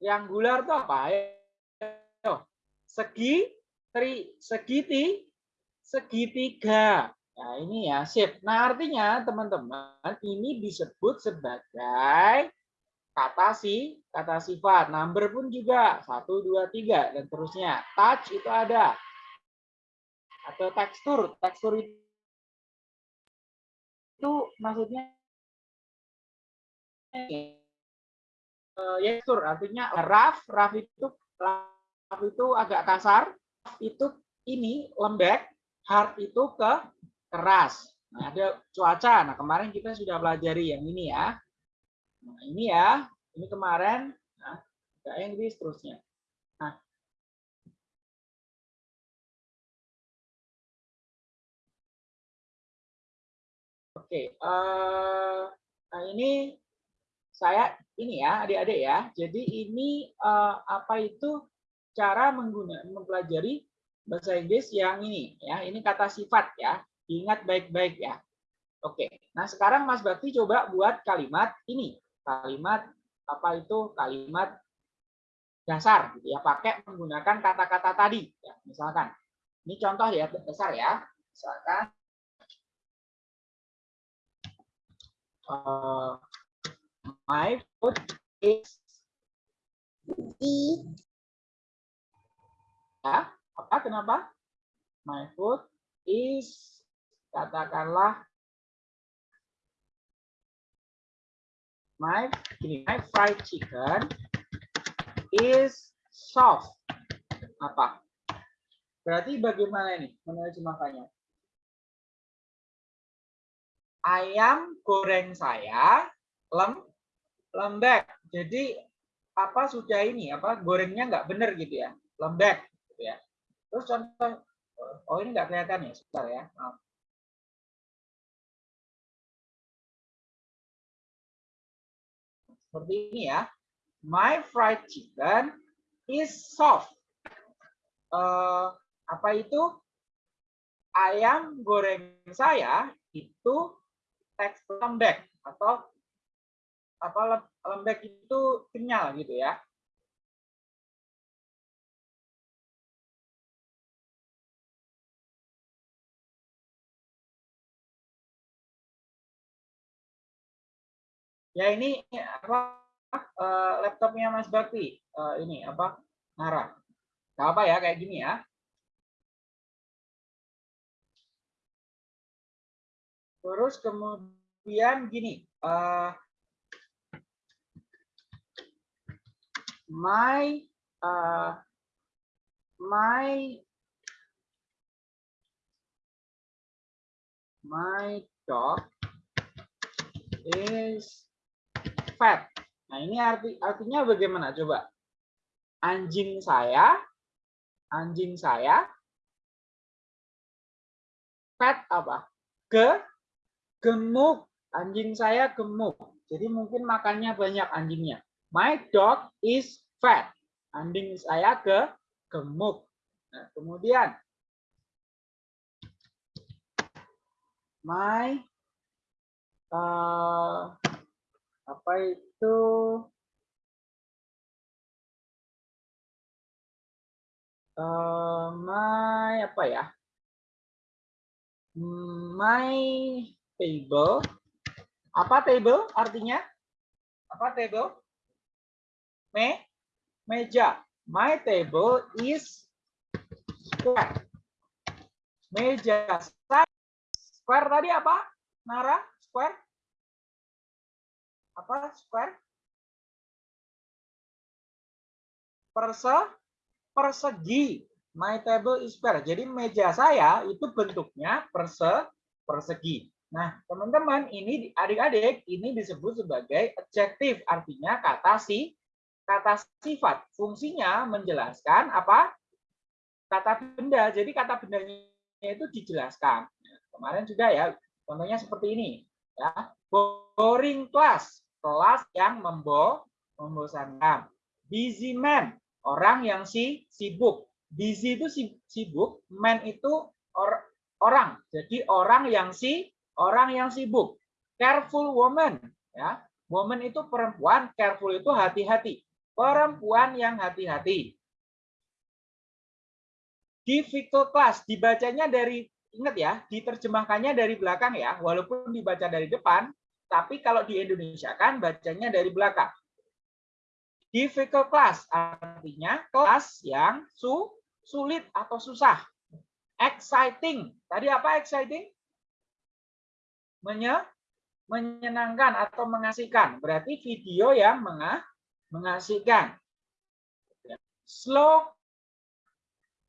Triangular itu apa? segi tri segiti segitiga. Nah, ini ya shape. Nah, artinya teman-teman ini disebut sebagai kata si kata sifat. Number pun juga satu dua tiga dan terusnya. Touch itu ada. Atau tekstur. Tekstur itu, itu maksudnya uh, tekstur artinya rough, rough itu rough itu agak kasar, itu ini lembek, hard itu ke keras. Nah, ada cuaca. Nah, kemarin kita sudah pelajari yang ini ya. Nah, ini ya. Ini kemarin. Nah, Inggris seterusnya. Nah, Oke, uh, nah ini saya ini ya adik-adik ya. Jadi ini uh, apa itu cara menggunakan mempelajari bahasa Inggris yang ini ya. Ini kata sifat ya. Ingat baik-baik ya. Oke. Nah, sekarang Mas Bakti coba buat kalimat ini. Kalimat apa itu? Kalimat dasar gitu ya. Pakai menggunakan kata-kata tadi ya. Misalkan ini contoh ya dasar ya. Misalkan uh, My food is di ya apa kenapa? My food is katakanlah my ini my fried chicken is soft. Apa? Berarti bagaimana ini? Menerjemahkannya ayam goreng saya lem lembek. Jadi apa sudah ini? Apa gorengnya nggak benar gitu ya, lembek gitu ya. Terus contoh oh ini nggak kelihatan ya, sebentar ya. Seperti ini ya. My fried chicken is soft. Uh, apa itu? Ayam goreng saya itu tekstur lembek atau apa lembek itu kenyal gitu ya. Ya ini apa uh, laptopnya Mas Bakti uh, ini apa ngarah. Gak apa ya kayak gini ya. Terus kemudian gini, uh, my uh, my my dog is fat. Nah, ini arti artinya bagaimana coba? Anjing saya anjing saya fat apa? Ke gemuk. Anjing saya gemuk. Jadi mungkin makannya banyak anjingnya. My dog is fat. Anjing saya ke gemuk. Nah, kemudian my uh, apa itu? Uh, my apa ya? My table. Apa table artinya? Apa table? Me meja. My table is square. Meja. Saya square tadi apa Nara? Square apa? Square? Perse? Persegi. My table is square. Jadi meja saya itu bentuknya perse persegi. Nah teman-teman ini adik-adik ini disebut sebagai adjektif. Artinya kata si kata sifat. Fungsinya menjelaskan apa? Kata benda. Jadi kata bendanya itu dijelaskan. Kemarin sudah ya contohnya seperti ini ya boring class kelas yang membo membosankan. Busy man orang yang si sibuk. Busy itu sibuk man itu or, orang. Jadi orang yang si orang yang sibuk. Careful woman ya. Woman itu perempuan careful itu hati-hati. Perempuan yang hati-hati. Difficult class dibacanya dari ingat ya diterjemahkannya dari belakang ya walaupun dibaca dari depan tapi kalau di Indonesia kan bacanya dari belakang. Difficult class artinya kelas yang su sulit atau susah. Exciting. Tadi apa exciting? Menye menyenangkan atau mengasihkan. Berarti video yang menga mengasihkan. Slow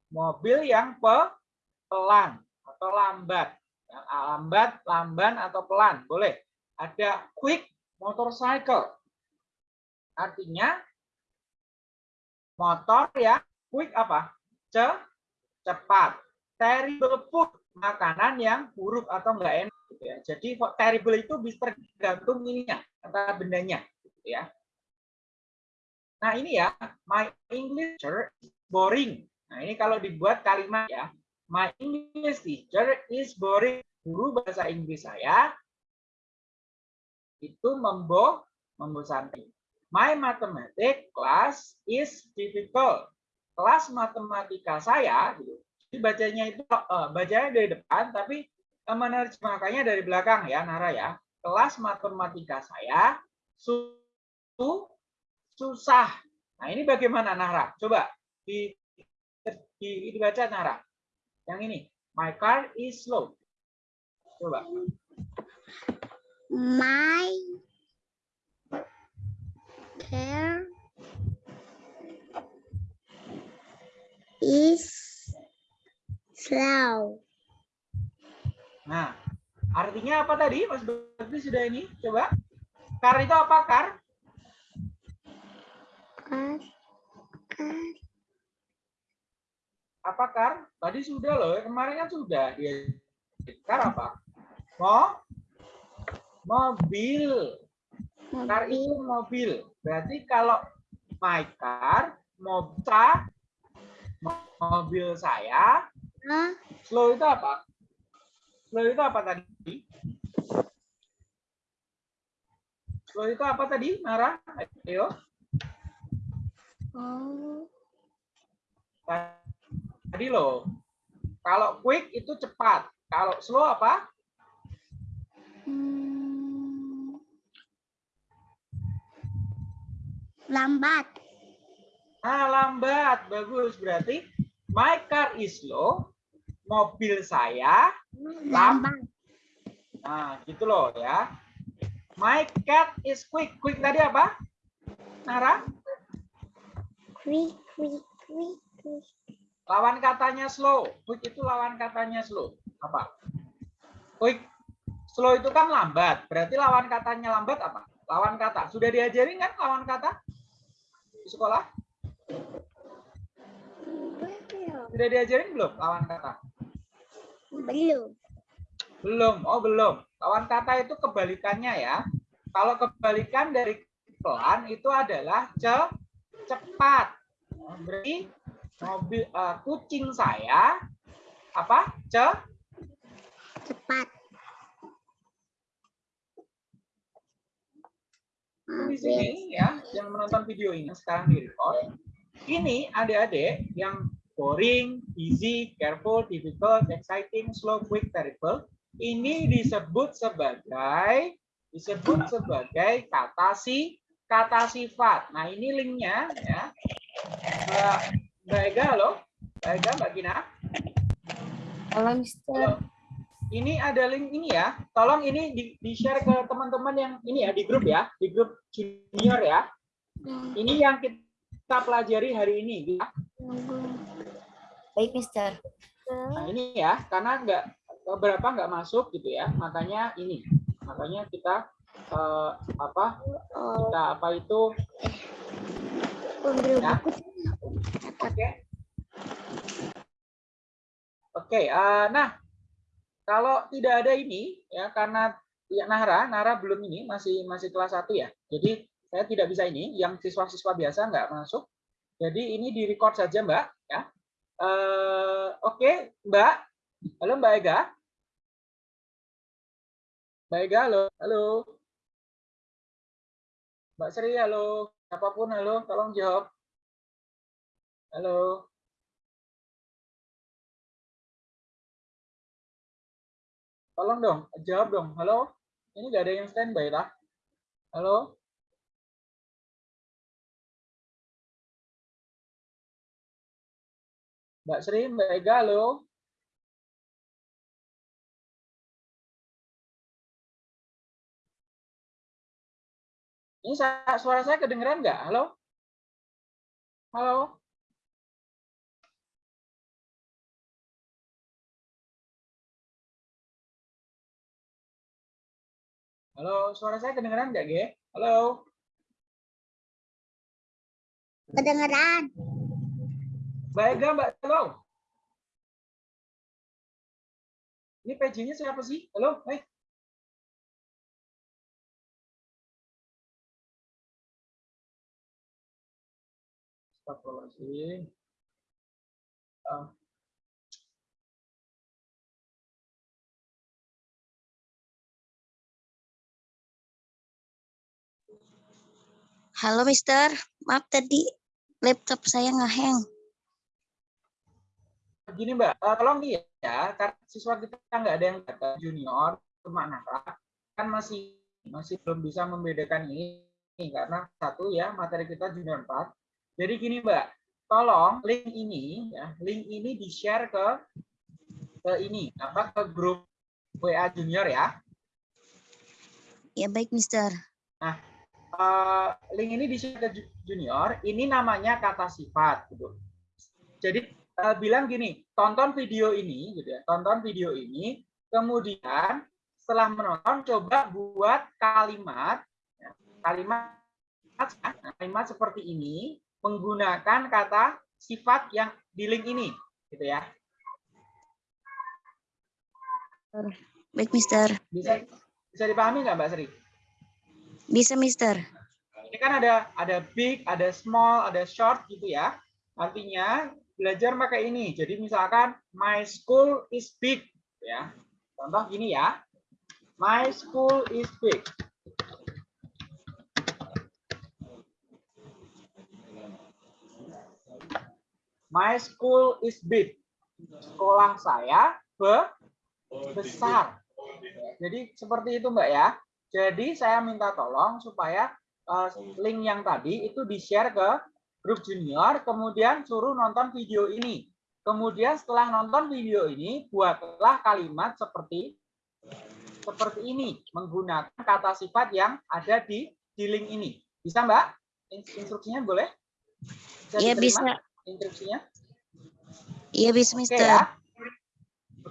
mobil yang pe pelan atau lambat. Yang lambat lamban atau pelan. Boleh ada quick motorcycle. Artinya motor ya quick apa? Ce, cepat. Terrible food makanan yang buruk atau enggak enak gitu ya. jadi terrible itu bisa tergantung ininya kata bendanya gitu ya. Nah ini ya my English is boring. Nah ini kalau dibuat kalimat ya my English teacher is boring. Guru bahasa Inggris saya itu membo membosankan My mathematics class is difficult. Kelas matematika saya, gitu. Jadi bacanya itu uh, bacanya dari depan, tapi uh, menerjemahkannya dari belakang ya, Nara ya. Kelas matematika saya su susah. Nah ini bagaimana Nara? Coba di, di dibaca Nara. Yang ini, my car is slow. Coba. My hair is slow. Nah, artinya apa tadi Mas Bakti sudah ini? Coba. Kar itu apa kar? Kar, kar. Apa kar? Tadi sudah loh, kemarin kan sudah. Dia kar apa? Mo? Mobil. Car itu mobil. Berarti kalau my car, mobil, mobil saya, slow itu apa? Slow itu apa tadi? Slow itu apa tadi, Nara? Ayo. Oh, Tadi loh. Kalau quick itu cepat. Kalau slow apa? hmm. Lambat. Ah, lambat. Bagus. Berarti my car is slow. Mobil saya Lambat. Nah, gitu loh ya. My cat is quick. Quick tadi apa? Nara? Quick, quick, quick, quick. Lawan katanya slow. Quick itu lawan katanya slow. Apa? Quick. Slow itu kan lambat. Berarti lawan katanya lambat apa? Lawan kata. Sudah diajarin kan lawan kata di sekolah? Belum. Sudah diajarin belum lawan kata? Belum. Belum. Oh, belum. Lawan kata itu kebalikannya ya. Kalau kebalikan dari pelan itu adalah ce cepat. Berarti mobil eh, kucing saya apa? Ce Cepat. Di sini ya yang menonton video ini sekarang di record. Ini adik-adik yang boring, easy, careful, difficult, exciting, slow, quick, terrible. Ini disebut sebagai disebut sebagai kata si kata sifat. Nah ini linknya ya. Mbak, Ega, halo. Mbak Ega, Mbak Gina. Halo Mister. Halo. Ini ada link ini ya. Tolong ini di, di share ke teman-teman yang ini ya di grup ya, di grup junior ya. Ini yang kita pelajari hari ini. Ya. Baik Mister. Nah ini ya, karena nggak beberapa nggak masuk gitu ya, makanya ini, makanya kita eh, apa kita apa itu Ya. Oke. Oke, eh, nah kalau tidak ada ini ya karena ya Nara, Nara belum ini masih masih kelas 1 ya. Jadi saya tidak bisa ini, yang siswa-siswa biasa nggak masuk. Jadi ini di record saja Mbak ya. Eh, Oke, Mbak. Halo Mbak Ega. Mbak Ega, halo. Halo. Mbak Sri, halo. Siapa pun, halo. Tolong jawab. Halo. Tolong dong, jawab dong. Halo. Ini nggak ada yang standby lah. Halo. Mbak Sri, Mbak Ega, halo. Ini suara saya kedengeran nggak? Halo? Halo? Halo, suara saya kedengeran nggak, Ge? Halo? Kedengeran. Mbak Ega, Mbak Halo? Ini PJ-nya siapa sih? Halo? Eh, Astagfirullahaladzim. Ah, Halo Mister, maaf tadi laptop saya ngeheng. Gini Mbak, eh, tolong nih ya, karena siswa kita nggak ada yang data junior, cuma Nara, kan masih masih belum bisa membedakan ini karena satu ya materi kita junior 4. Jadi gini Mbak, tolong link ini ya, link ini di share ke ke ini apa ke grup WA junior ya. Ya baik Mister. Eh, link ini di ke ju- junior, ini namanya kata sifat gitu. Jadi eh, bilang gini, tonton video ini gitu ya, tonton video ini, kemudian setelah menonton coba buat kalimat ya, kalimat kalimat seperti ini menggunakan kata sifat yang di link ini gitu ya. Baik Mister. Bisa bisa dipahami nggak Mbak Sri? Bisa Mister. ini kan ada ada big, ada small, ada short gitu ya. Artinya belajar pakai ini. Jadi misalkan my school is big ya. Contoh gini ya. My school is big. My school is big. Sekolah saya be besar. Jadi seperti itu Mbak ya. Jadi saya minta tolong supaya eh, link yang tadi itu di-share ke grup junior, kemudian suruh nonton video ini. Kemudian setelah nonton video ini, buatlah kalimat seperti seperti ini, menggunakan kata sifat yang ada di di link ini. Bisa Mbak? In- Instruksinya boleh? Iya bisa. Instruksinya? Iya bisa Oke Mister. ya.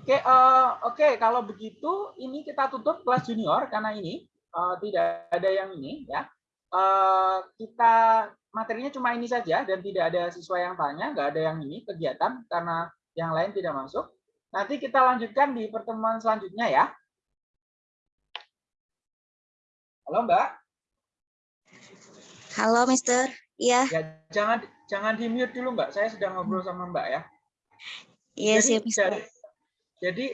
Oke, eh, oke. Kalau begitu, ini kita tutup kelas junior karena ini eh, tidak ada yang ini ya. Eh, kita materinya cuma ini saja dan tidak ada siswa yang tanya, nggak ada yang ini kegiatan karena yang lain tidak masuk. Nanti kita lanjutkan di pertemuan selanjutnya ya. Halo Mbak, Halo, Mister. Iya, ya jangan jangan di mute dulu Mbak. Saya sedang ngobrol sama Mbak ya. iya siap, Mister. jadi, jadi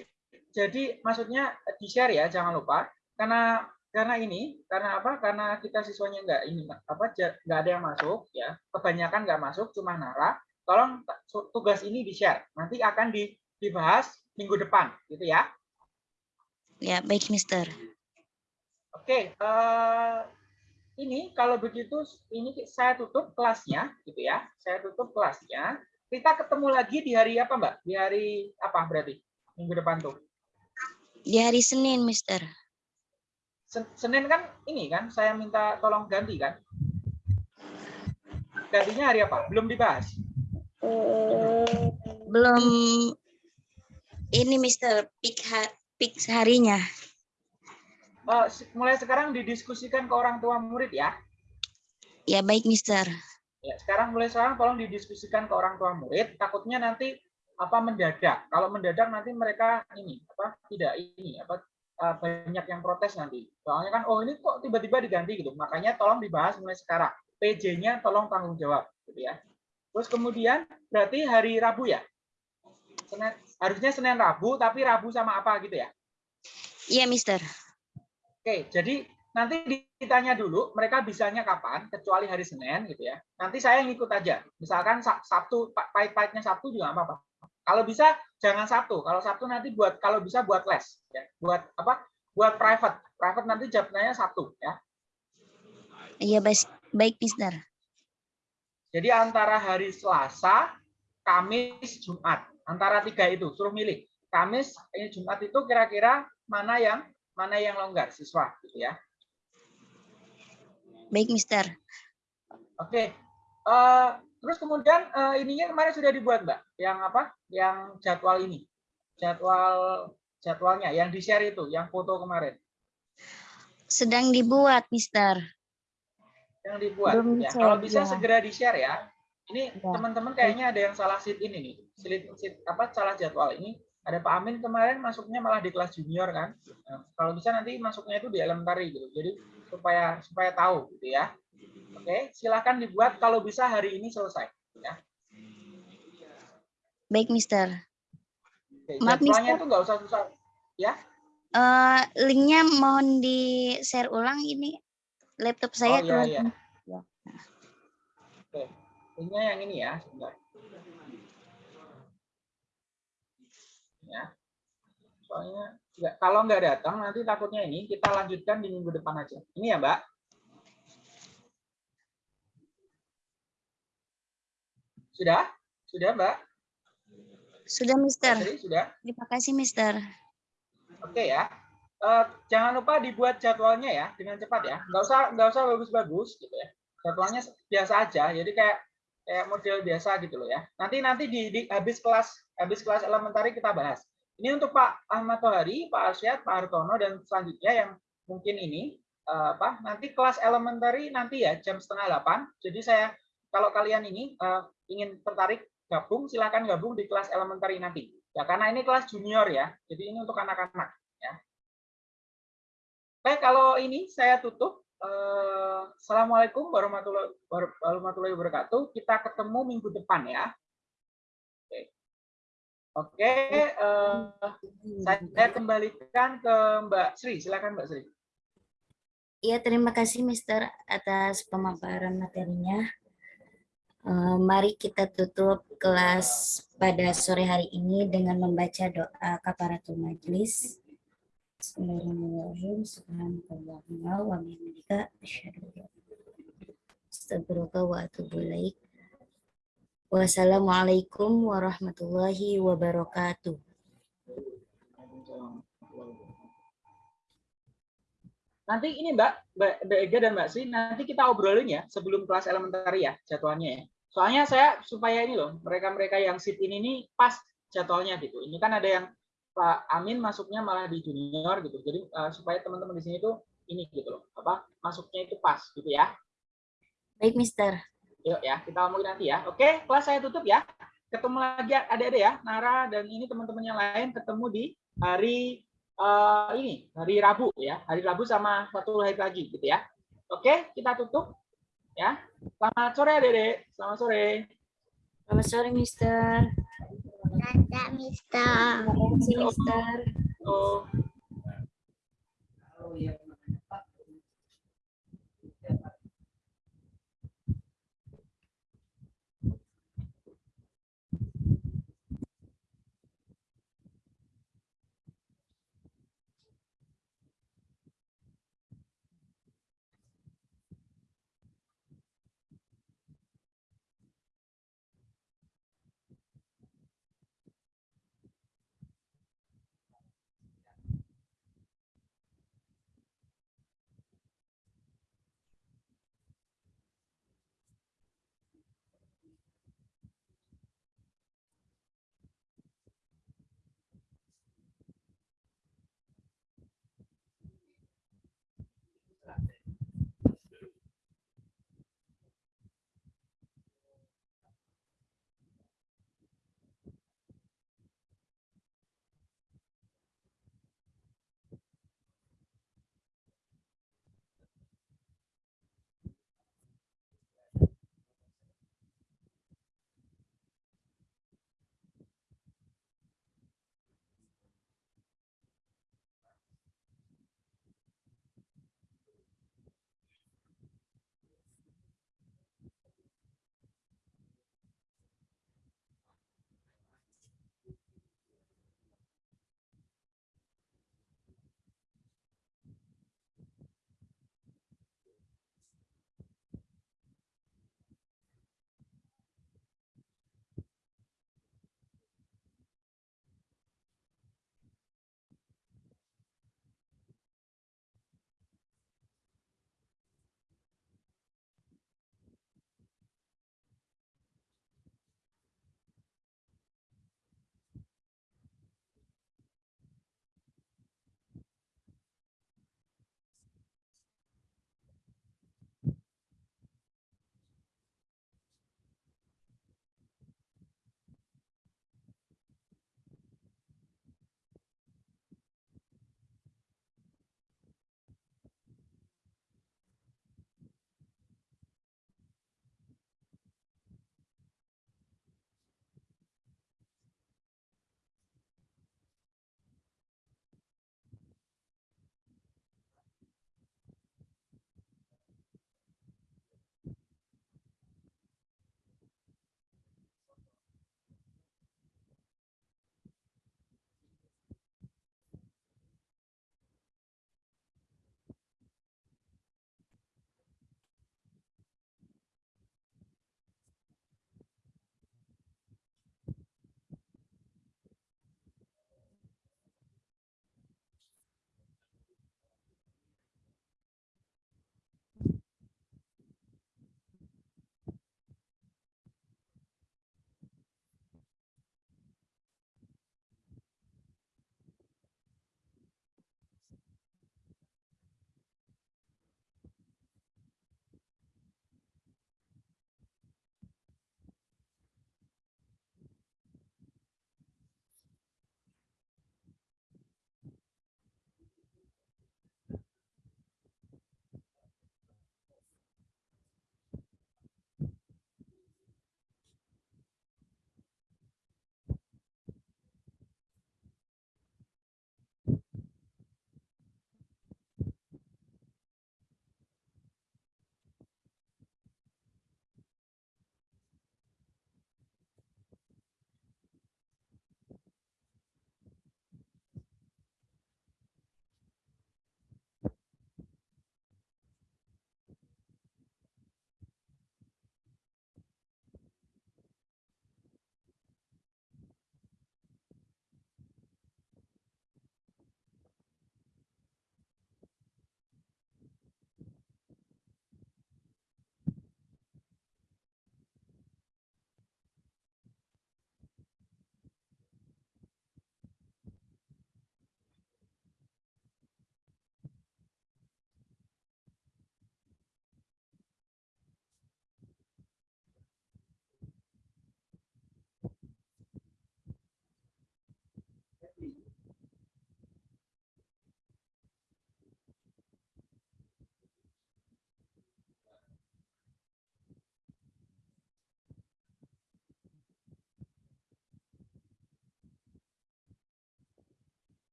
jadi maksudnya di share ya jangan lupa. Karena karena ini karena apa? Karena kita siswanya nggak ini apa nggak ada yang masuk ya. Kebanyakan nggak masuk cuma Nara. Tolong tu- tugas ini di share nanti akan di, dibahas minggu depan gitu ya. Ya, baik, Mister. oke eh, ini kalau begitu ini saya tutup kelasnya gitu ya. Saya tutup kelasnya. Kita ketemu lagi di hari apa mbak? Di hari apa berarti minggu depan tuh Di hari Senin, Mister. Sen- Senin kan ini kan saya minta tolong ganti kan. Gantinya hari apa? Belum dibahas. Belum ini, Mister. Pick, ha- pick harinya. Se- mulai sekarang didiskusikan ke orang tua murid ya. Ya, baik, Mister. Ya, sekarang mulai sekarang tolong didiskusikan ke orang tua murid. Takutnya nanti apa mendadak. Kalau mendadak nanti mereka ini apa tidak ini apa eh, banyak yang protes nanti. Soalnya kan oh ini kok tiba-tiba diganti gitu. Makanya tolong dibahas mulai sekarang. PJ-nya tolong tanggung jawab gitu ya. Terus kemudian berarti hari Rabu ya? Senin, harusnya Senin Rabu tapi Rabu sama apa gitu ya? Iya, Mister. Oke, jadi nanti ditanya dulu mereka bisanya kapan, kecuali hari Senin gitu ya. Nanti saya ngikut aja. Misalkan Sabtu, pa- pahit-pahitnya Sabtu juga apa-apa. Kalau bisa jangan Sabtu. Kalau Sabtu nanti buat kalau bisa buat les, ya. Buat apa? Buat private. Private nanti jawabnya Sabtu ya. Iya, baik, baik, Mister. Jadi antara hari Selasa, Kamis, Jumat. Antara tiga itu suruh milih. Kamis, ini Jumat itu kira-kira mana yang mana yang longgar siswa gitu ya. Baik, Mister. Oke. Eh, terus kemudian eh, ininya kemarin sudah dibuat, Mbak. Yang apa? Yang jadwal ini. Jadwal jadwalnya yang di-share itu, yang foto kemarin. Sedang dibuat, Mister. Yang dibuat Belum ya. Kalau bisa ya. segera di-share ya. Ini Ya. teman-teman kayaknya ada yang salah sheet ini nih. Sheet, sheet apa salah jadwal ini. Ada Pak Amin kemarin masuknya malah di kelas junior kan. Nah, kalau bisa nanti masuknya itu di elementary gitu. Jadi supaya supaya tahu gitu ya. Oke, silakan dibuat kalau bisa hari ini selesai ya. Baik, Mister. Oke, Maaf, Mister. itu nggak usah susah. Eh, linknya mohon di share ulang ini laptop saya oh iya keluar. iya. Ya. Oke, linknya yang ini ya, sebentar. Ya. Soalnya nggak, kalau nggak datang nanti takutnya ini kita lanjutkan di minggu depan aja. Ini ya, Mbak. Sudah? Sudah, Mbak? Sudah, Mister. Jadi sudah. Terima kasih, Mister. Oke ya. Eh, jangan lupa dibuat jadwalnya ya dengan cepat ya. Nggak usah nggak usah bagus-bagus gitu ya. Jadwalnya biasa aja. Jadi kayak kayak model biasa gitu loh ya. Nanti nanti di, di habis kelas habis kelas elementari kita bahas. Ini untuk Pak Ahmad Tohari, Pak Arsyad, Pak Hartono dan selanjutnya yang mungkin ini eh, apa nanti kelas elementary nanti ya jam setengah delapan. Jadi saya kalau kalian ini eh, ingin tertarik gabung silakan gabung di kelas elementary nanti. Ya karena ini kelas junior ya. Jadi ini untuk anak-anak ya. Oke, kalau ini saya tutup. Eh, Assalamualaikum warahmatullahi warahmatullahi wabarakatuh. Kita ketemu minggu depan ya. Oke. Oke, eh, saya kembalikan ke Mbak Sri. Silakan Mbak Sri. Iya, terima kasih Mister atas pemaparan materinya. Eh, mari kita tutup kelas pada sore hari ini dengan membaca doa kafaratul majlis. Bismillahirrahmanirrahim. Subhanakallahumma wa bihamdika asyhadu an la ilaha illa. Wassalamualaikum warahmatullahi wabarakatuh. Nanti ini Mbak, Mbak, Mbak Ega dan Mbak Sri, nanti kita obrolin ya sebelum kelas elementary ya jadwalnya ya. Soalnya saya supaya ini loh, mereka-mereka yang sit ini nih pas jadwalnya gitu. Ini kan ada yang Pak Amin masuknya malah di junior gitu. Jadi eh, supaya teman-teman di sini tuh ini gitu loh, apa masuknya itu pas gitu ya. Baik, Mister. Yuk ya, kita ngomongin nanti ya. Oke, kelas saya tutup ya. Ketemu lagi adik-adik ya, Nara dan ini teman-teman yang lain ketemu di hari eh, ini, hari Rabu ya. Hari Rabu sama satu hari lagi gitu ya. Oke, kita tutup ya. Selamat sore adik-adik. Selamat sore. Selamat sore, Mister. Dadah, Mister. Terima kasih, Mister. Oh. Oh, iya.